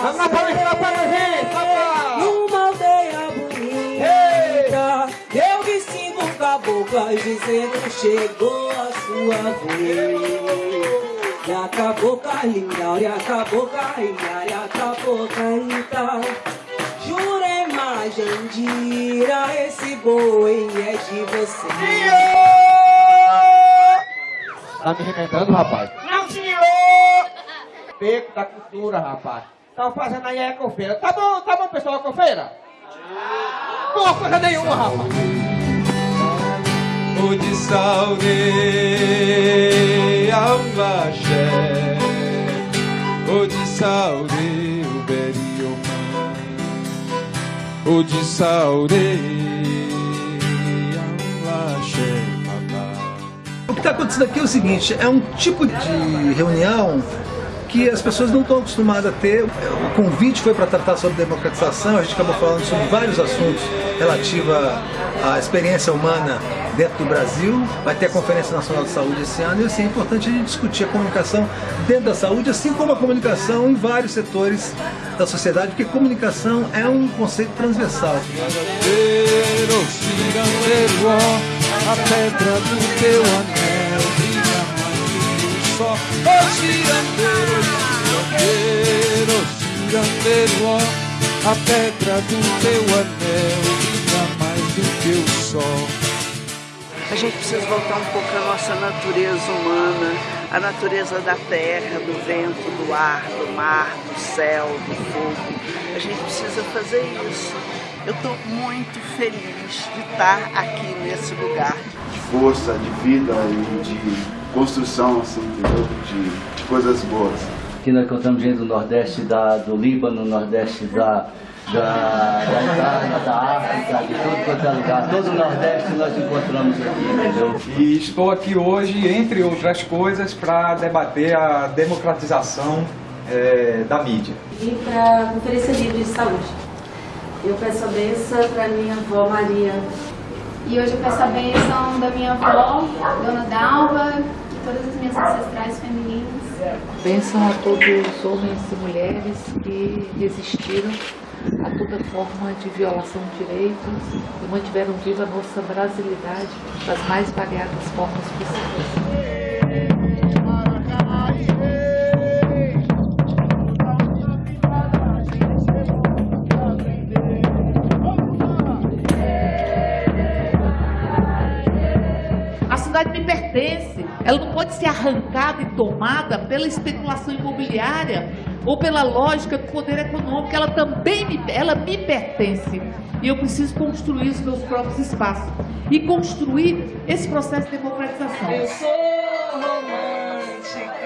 Vamos lá, Palestina, para gente! Numa aldeia bonita, eu vi cinco caboclas dizendo chegou a sua vez. E a cabocla linda, e a cabocla linda, e a cabocla linda. Jurema, Jandira, esse boi é de você. Tá me remendando, rapaz? Não, senhor! Beco da cultura, rapaz. Tava fazendo aí a ecofeira. Tá bom, tá bom, pessoal, ecofeira? Não, coisa nenhuma, rapaz. O de saudade ambaxé O de saudade o berioma O de saudade ambaxé O que está acontecendo aqui é o seguinte, é um tipo de reunião que as pessoas não estão acostumadas a ter. O convite foi para tratar sobre democratização, a gente acabou falando sobre vários assuntos relativos à experiência humana dentro do Brasil. Vai ter a Conferência Nacional de Saúde esse ano e assim, é importante a gente discutir a comunicação dentro da saúde, assim como a comunicação em vários setores da sociedade, porque comunicação é um conceito transversal. A pedra do teu anel brilha mais do sol. A pedra do teu anel brilha mais do que o sol. A gente precisa voltar um pouco à nossa natureza humana, a natureza da terra, do vento, do ar, do mar, do céu, do fogo. A gente precisa fazer isso. Eu estou muito feliz de estar aqui nesse lugar. de força, de vida e de construção, assim, entendeu? De, de coisas boas. Aqui nós encontramos gente do Nordeste da, do Líbano, Nordeste da, da, da Itália, da África, de tudo quanto é lugar. Todo o Nordeste nós encontramos aqui, entendeu? E estou aqui hoje, entre outras coisas, para debater a democratização eh, da mídia. Vim para a Conferência Livre de Saúde. Eu peço a benção para minha avó Maria. E hoje eu peço a bênção da minha avó, Dona Dalva, e todas as minhas ancestrais femininas. Bênção a todos os homens e mulheres que resistiram a toda forma de violação de direitos e mantiveram viva a nossa brasilidade das mais variadas formas possíveis. Ela não pode ser arrancada e tomada pela especulação imobiliária ou pela lógica do poder econômico. Ela também me, ela me pertence. E eu preciso construir os meus próprios espaços. E construir esse processo de democratização. Eu sou romântica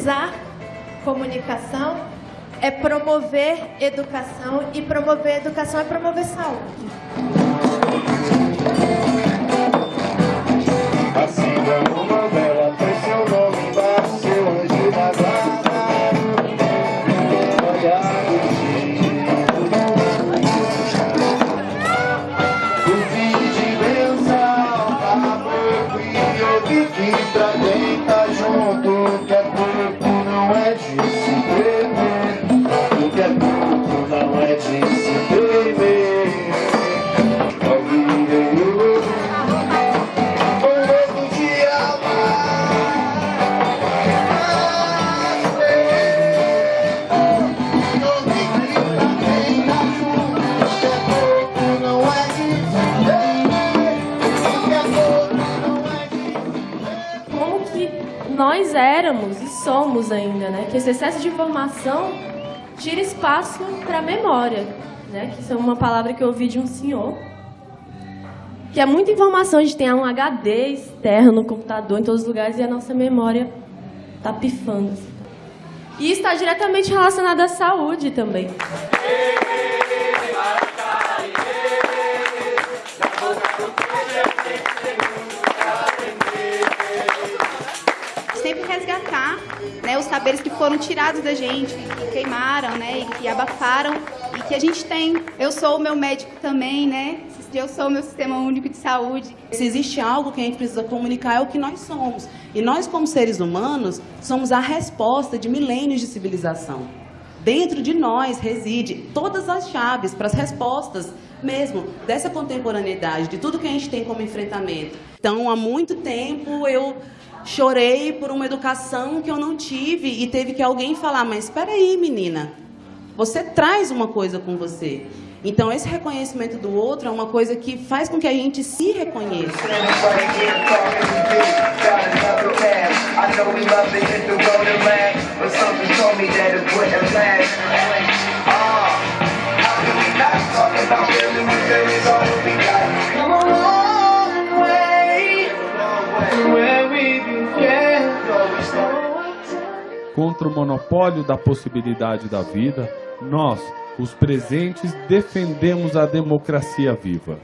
Democratizar comunicação é promover educação e promover educação é promover saúde. Assim pra quem tá junto, que é corpo não é de nós éramos e somos ainda, né? Que esse excesso de informação tira espaço para a memória, né? Que isso é uma palavra que eu ouvi de um senhor. Que é muita informação, a gente tem um HD externo no computador, em todos os lugares, e a nossa memória tá pifando. assim. E está diretamente relacionado à saúde também. Né, os saberes que foram tirados da gente, que queimaram, né, e que abafaram e que a gente tem. Eu sou o meu médico também, né? Eu sou o meu sistema único de saúde. Se existe algo que a gente precisa comunicar é o que nós somos. E nós, como seres humanos, somos a resposta de milênios de civilização. Dentro de nós reside todas as chaves para as respostas mesmo dessa contemporaneidade, de tudo que a gente tem como enfrentamento. Então, há muito tempo eu chorei por uma educação que eu não tive e teve que alguém falar, mas espera aí, menina, você traz uma coisa com você. Então, esse reconhecimento do outro é uma coisa que faz com que a gente se reconheça. Contra o monopólio da possibilidade da vida, nós, os presentes, defendemos a democracia viva.